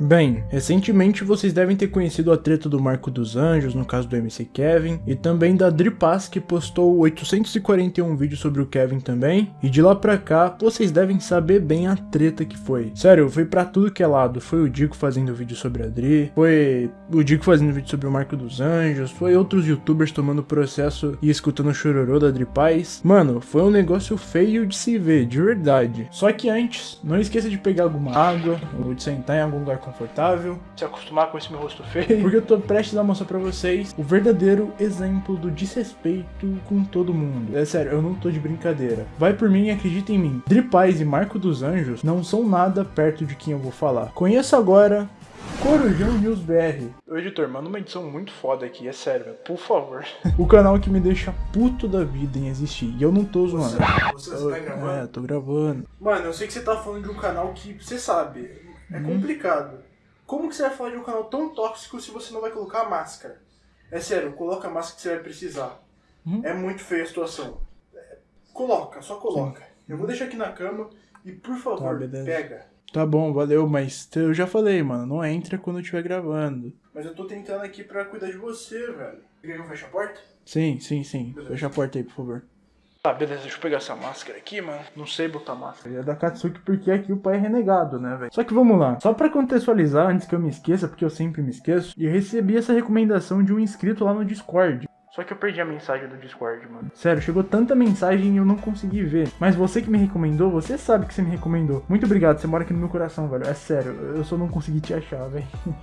Bem, recentemente vocês devem ter conhecido a treta do Marco dos Anjos, no caso do MC Kevin, e também da Dripaz, que postou 841 vídeos sobre o Kevin também, e de lá pra cá, vocês devem saber bem a treta que foi. Sério, foi pra tudo que é lado, foi o Dico fazendo vídeo sobre a Dri, foi o Dico fazendo vídeo sobre o Marco dos Anjos, foi outros youtubers tomando processo e escutando o chororô da Dripaz. Mano, foi um negócio feio de se ver, de verdade. Só que antes, não esqueça de pegar alguma água, ou de sentar em algum lugar confortável, se acostumar com esse meu rosto feio, porque eu tô prestes a mostrar pra vocês o verdadeiro exemplo do desrespeito com todo mundo. É sério, eu não tô de brincadeira. Vai por mim e acredita em mim. Dripaz e Marco dos Anjos não são nada perto de quem eu vou falar. Conheça agora Corujão News BR. Ô editor, manda uma edição muito foda aqui, é sério, meu, por favor. o canal que me deixa puto da vida em existir. E eu não tô zoando. Você, você tá gravando? É, tô gravando. Mano, eu sei que você tá falando de um canal que, você sabe, é Uhum. complicado. Como que você vai falar de um canal tão tóxico se você não vai colocar máscara? É sério, coloca a máscara que você vai precisar. Uhum. É muito feia a situação. É, Coloca, só coloca. Eu vou deixar aqui na cama e, por favor, Tá, beleza. pega. Tá bom, valeu, mas eu já falei, mano, não entra quando eu estiver gravando. Mas eu tô tentando aqui pra cuidar de você, velho. Quer que eu feche a porta? Sim, sim, sim. Fecha a porta aí, por favor. Tá, beleza, deixa eu pegar essa máscara aqui, mano. Não sei botar máscara. É da Katsuki porque aqui o pai é renegado, né, velho? Só que vamos lá. Só pra contextualizar, antes que eu me esqueça, porque eu sempre me esqueço, eu recebi essa recomendação de um inscrito lá no Discord. Só que eu perdi a mensagem do Discord, mano. Sério, chegou tanta mensagem e eu não consegui ver. Mas você que me recomendou, você sabe que você me recomendou. Muito obrigado, você mora aqui no meu coração, velho. É sério, eu só não consegui te achar, velho.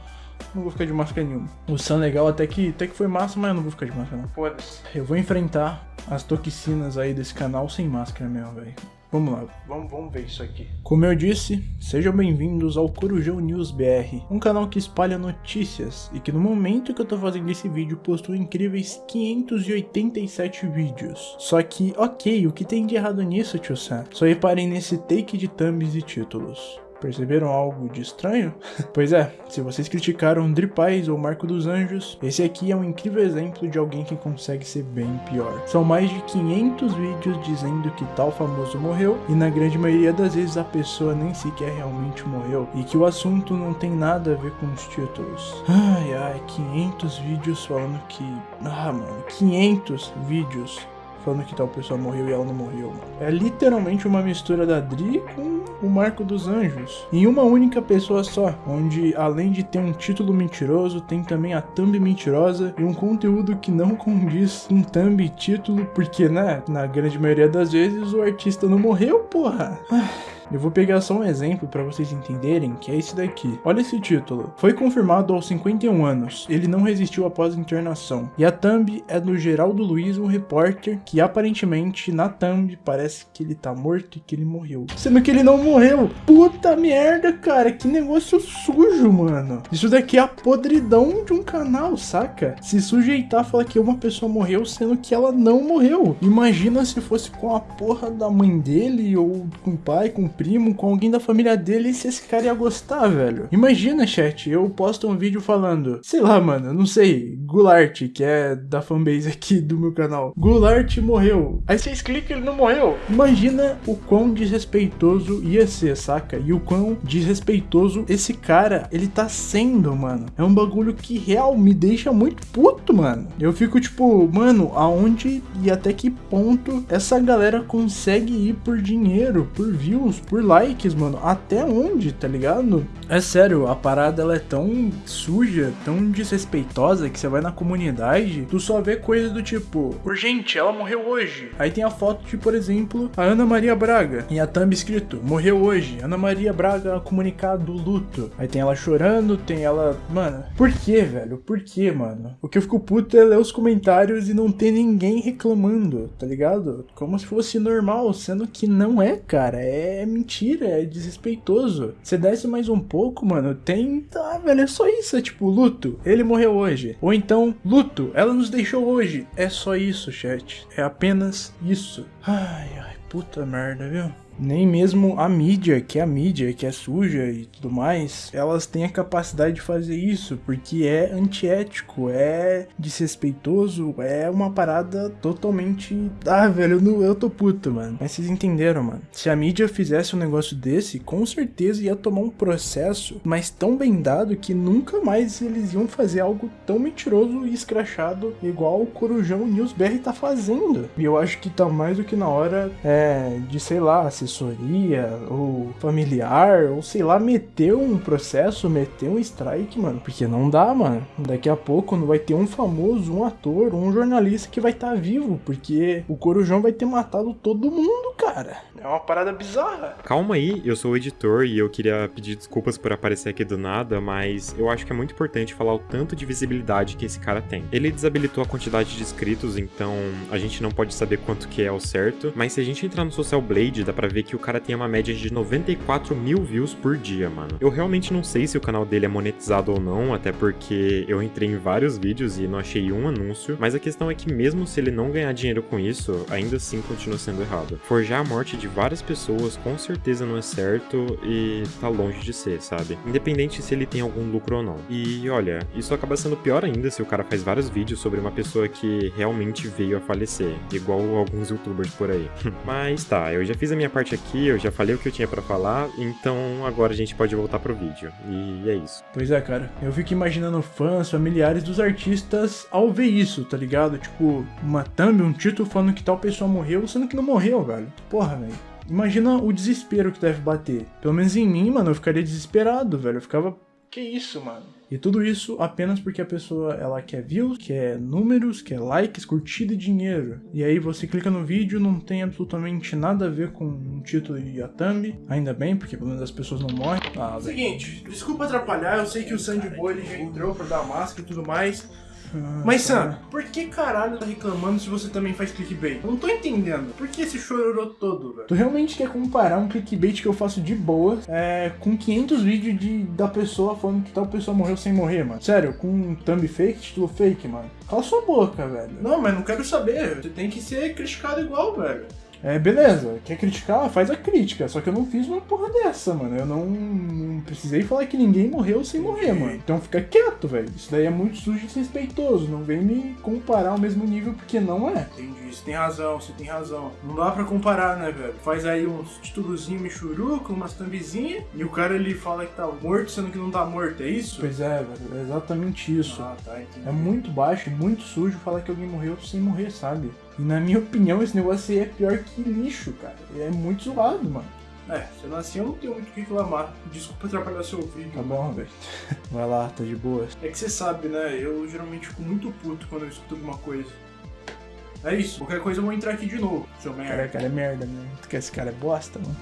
Não vou ficar de máscara nenhuma. O Sun legal até que, até que foi massa, mas eu não vou ficar de máscara não. Foda-se. Eu vou enfrentar as toxinas aí desse canal sem máscara mesmo, velho. Vamos lá. Vamos, vamos ver isso aqui. Como eu disse, sejam bem-vindos ao Corujão News BR, um canal que espalha notícias e que no momento que eu tô fazendo esse vídeo postou incríveis 587 vídeos. Só que, ok, o que tem de errado nisso, tio Sam? Só reparem nesse take de thumbs e títulos. Perceberam algo de estranho? pois é, se vocês criticaram Dripais ou Marco dos Anjos, esse aqui é um incrível exemplo de alguém que consegue ser bem pior. São mais de 500 vídeos dizendo que tal famoso morreu, e na grande maioria das vezes a pessoa nem sequer realmente morreu, e que o assunto não tem nada a ver com os títulos. Ai ai, 500 vídeos falando que. Ah, mano, 500 vídeos falando que tal pessoa morreu e ela não morreu. É literalmente uma mistura da Dri com o Marco dos Anjos. Em uma única pessoa só, onde além de ter um título mentiroso, tem também a thumb mentirosa e um conteúdo que não condiz com thumb e título, porque, né, na grande maioria das vezes o artista não morreu, porra. Ah. Eu vou pegar só um exemplo para vocês entenderem, que é esse daqui. Olha esse título. Foi confirmado aos 51 anos. Ele não resistiu após a internação. E a thumb é do Geraldo Luiz, um repórter que aparentemente na thumb parece que ele tá morto e que ele morreu. Sendo que ele não morreu. Puta merda, cara. Que negócio sujo, mano. Isso daqui é a podridão de um canal, saca? Se sujeitar falar que uma pessoa morreu, sendo que ela não morreu. Imagina se fosse com a porra da mãe dele, ou com o pai, com o primo, com alguém da família dele, se esse cara ia gostar, velho. Imagina, chat, eu posto um vídeo falando, sei lá, mano, não sei, Goulart, que é da fanbase aqui do meu canal. Goulart morreu. Aí vocês clicam ele não morreu. Imagina o quão desrespeitoso ia ser, saca? E o quão desrespeitoso esse cara, ele tá sendo, mano. É um bagulho que real me deixa muito puto, mano. Eu fico tipo, mano, aonde e até que ponto essa galera consegue ir por dinheiro, por views, por likes, mano? Até onde, tá ligado? É sério, a parada ela é tão suja, tão desrespeitosa que você vai na comunidade, tu só vê coisa do tipo, urgente, ela morreu hoje. Aí tem a foto de, por exemplo, a Ana Maria Braga. E a thumb escrito, morreu hoje. Ana Maria Braga comunicado luto. Aí tem ela chorando, tem ela. Mano, por que, velho? Por que, mano? O que eu fico puto é ler os comentários e não ter ninguém reclamando, tá ligado? Como se fosse normal, sendo que não é, cara. É mentira, é desrespeitoso. Você desce mais um pouco, mano, tem. Tá, velho, é só isso. É tipo, luto, ele morreu hoje. Ou então, luto, ela nos deixou hoje. É só isso, chat. É apenas isso. Ai, ai, puta merda, viu? Nem mesmo a mídia, que é a mídia, que é suja e tudo mais, elas têm a capacidade de fazer isso, porque é antiético, é desrespeitoso, é uma parada totalmente. Ah, velho, eu, não, eu tô puto, mano. Mas vocês entenderam, mano. Se a mídia fizesse um negócio desse, com certeza ia tomar um processo, mas tão bem dado que nunca mais eles iam fazer algo tão mentiroso e escrachado igual o Corujão News BR tá fazendo. E eu acho que tá mais do que na hora é, de, sei lá, assessoria ou familiar, ou sei lá, meter um processo, meter um strike, mano. Porque não dá, mano. Daqui a pouco não vai ter um famoso, um ator, um jornalista que vai estar tá vivo, porque o Corujão vai ter matado todo mundo, cara. É uma parada bizarra. Calma aí, eu sou o editor e eu queria pedir desculpas por aparecer aqui do nada, mas eu acho que é muito importante falar o tanto de visibilidade que esse cara tem. Ele desabilitou a quantidade de inscritos, então a gente não pode saber quanto que é ao certo, mas se a gente entrar no Social Blade, dá pra ver que o cara tem uma média de 94 mil views por dia, mano. Eu realmente não sei se o canal dele é monetizado ou não, até porque eu entrei em vários vídeos e não achei um anúncio, mas a questão é que mesmo se ele não ganhar dinheiro com isso, ainda assim continua sendo errado. Forjar morte de várias pessoas com certeza não é certo e tá longe de ser, sabe? Independente se ele tem algum lucro ou não. E olha, isso acaba sendo pior ainda se o cara faz vários vídeos sobre uma pessoa que realmente veio a falecer, igual alguns youtubers por aí. Mas tá, eu já fiz a minha parte aqui, eu já falei o que eu tinha para falar, então agora a gente pode voltar pro vídeo. E é isso. Pois é, cara. Eu fico imaginando fãs, familiares dos artistas ao ver isso, tá ligado? Tipo, uma thumb, um título falando que tal pessoa morreu, sendo que não morreu, velho. Porra, velho. Imagina o desespero que deve bater. Pelo menos em mim, mano, eu ficaria desesperado, velho. Eu ficava. Que isso, mano? E tudo isso apenas porque a pessoa ela quer views, quer números, quer likes, curtida e dinheiro. E aí você clica no vídeo, não tem absolutamente nada a ver com o título e a thumb. Ainda bem, porque pelo menos as pessoas não morrem. Ah, Seguinte, desculpa atrapalhar, eu sei que o Sandy Boy ele já entrou pra dar máscara e tudo mais. Mas Sam, por que caralho tá reclamando se você também faz clickbait? Eu não tô entendendo. Por que esse chororô todo, velho? Tu realmente quer comparar um clickbait que eu faço de boa é, com 500 vídeos de, da pessoa falando que tal pessoa morreu sem morrer, mano? Sério, com um thumb fake, título fake, mano? Cala sua boca, velho. Não, mas não quero saber. Você tem que ser criticado igual, velho. É, beleza, quer criticar? Faz a crítica. Só que eu não fiz uma porra dessa, mano. Eu não, não precisei falar que ninguém morreu sem morrer, mano. Então fica quieto, velho. Isso daí é muito sujo e desrespeitoso. Não vem me comparar ao mesmo nível, porque não é. Entendi, você tem razão, você tem razão. Não dá pra comparar, né, velho? Faz aí uns títulozinhos michuruco, umas thumbzinhas, e o cara ele fala que tá morto, sendo que não tá morto, é isso? Pois é, velho. É exatamente isso. Ah, tá, entendi. É muito baixo, muito sujo falar que alguém morreu sem morrer, sabe? E na minha opinião, esse negócio aí é pior que lixo, cara. É muito zoado, mano. É, sendo assim eu não tenho muito o que reclamar. Desculpa atrapalhar seu vídeo. Tá bom, velho. Vai lá, tá de boa. É que você sabe, né? Eu geralmente fico muito puto quando eu escuto alguma coisa. É isso. Qualquer coisa eu vou entrar aqui de novo, seu merda. Cara, cara é merda, né? Tu quer esse cara é bosta, mano?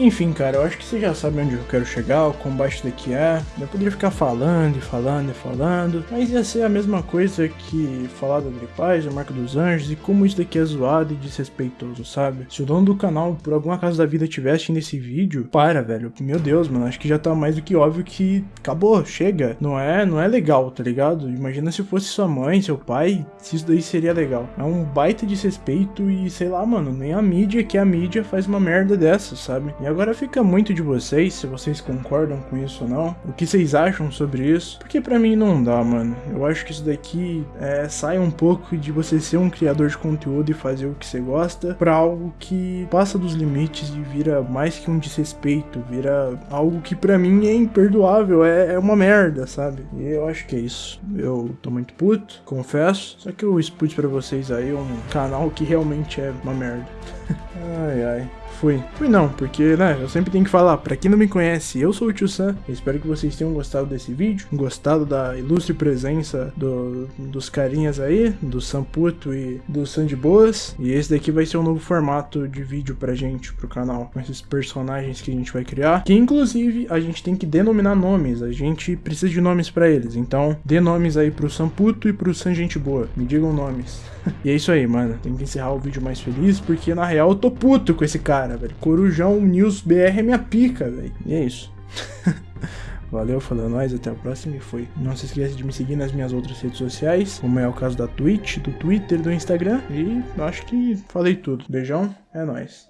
Enfim, cara, eu acho que você já sabe onde eu quero chegar, o isso daqui é. Eu poderia ficar falando e falando e falando, mas ia ser a mesma coisa que falar da Dripaz, a marca dos anjos e como isso daqui é zoado e desrespeitoso, sabe? Se o dono do canal, por algum acaso da vida, tivesse nesse vídeo, para, velho. Meu Deus, mano, acho que já tá mais do que óbvio que acabou, chega. Não é, não é legal, tá ligado? Imagina se fosse sua mãe, seu pai, se isso daí seria legal. É um baita desrespeito e sei lá, mano, nem a mídia, que a mídia faz uma merda dessa, sabe? E agora fica muito de vocês, se vocês concordam com isso ou não. O que vocês acham sobre isso? Porque para mim não dá, mano. Eu acho que isso daqui é, sai um pouco de você ser um criador de conteúdo e fazer o que você gosta para algo que passa dos limites e vira mais que um desrespeito, vira algo que para mim é imperdoável, é, é, uma merda, sabe? E eu acho que é isso. Eu tô muito puto, confesso. Só que eu expus para vocês aí um canal que realmente é uma merda. ai ai. Fui. Fui não, porque, né, eu sempre tenho que falar, pra quem não me conhece, eu sou o Tio Sam, espero que vocês tenham gostado desse vídeo, gostado da ilustre presença do, dos carinhas aí, do Samputo e do Sandy Boas, e esse daqui vai ser um novo formato de vídeo pra gente, pro canal, com esses personagens que a gente vai criar, que inclusive a gente tem que denominar nomes, a gente precisa de nomes pra eles, então dê nomes aí pro Samputo e pro San Gente Boa, me digam nomes. e é isso aí, mano, tem que encerrar o vídeo mais feliz, porque na real eu tô puto com esse cara, velho. Corujão News BR é minha pica, velho. E é isso. Valeu, falou nós, até a próxima e foi. Não se esqueça de me seguir nas minhas outras redes sociais, como é o caso da Twitch, do Twitter, do Instagram. E acho que falei tudo. Beijão, é nóis.